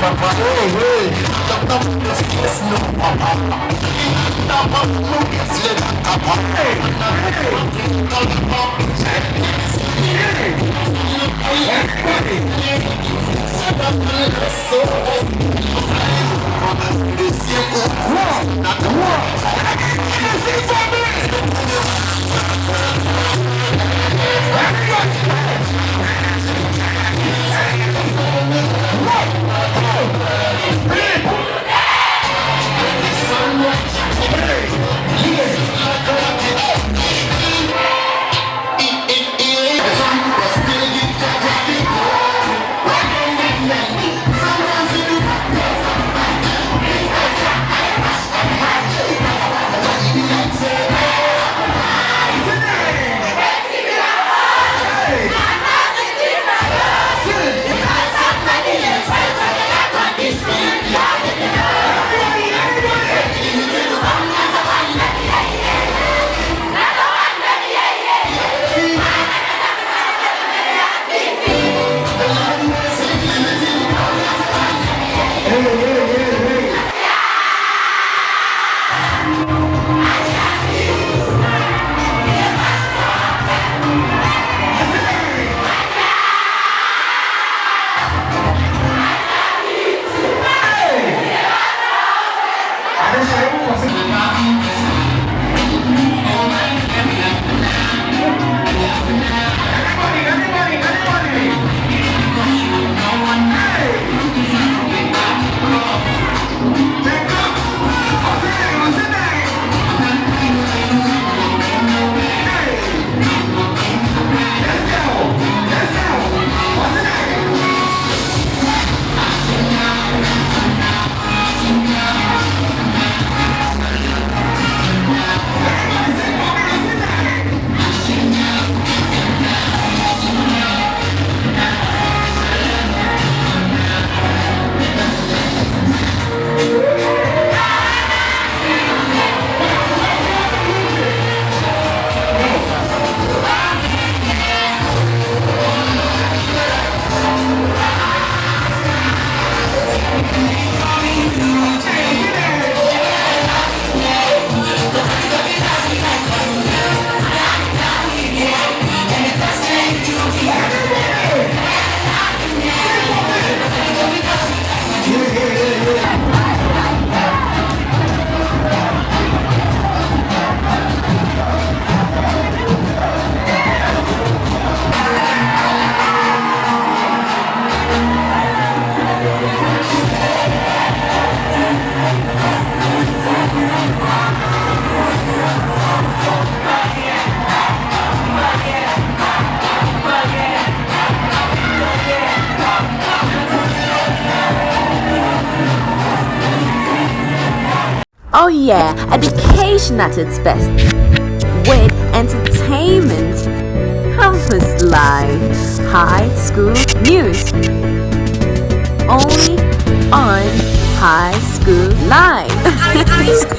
papa hey hey Dr. Munoz yes no papa Dr. Munoz yes papa hey Hey! Amém. Oh yeah, education at its best. With entertainment, campus life, high school news. Only on High School Live.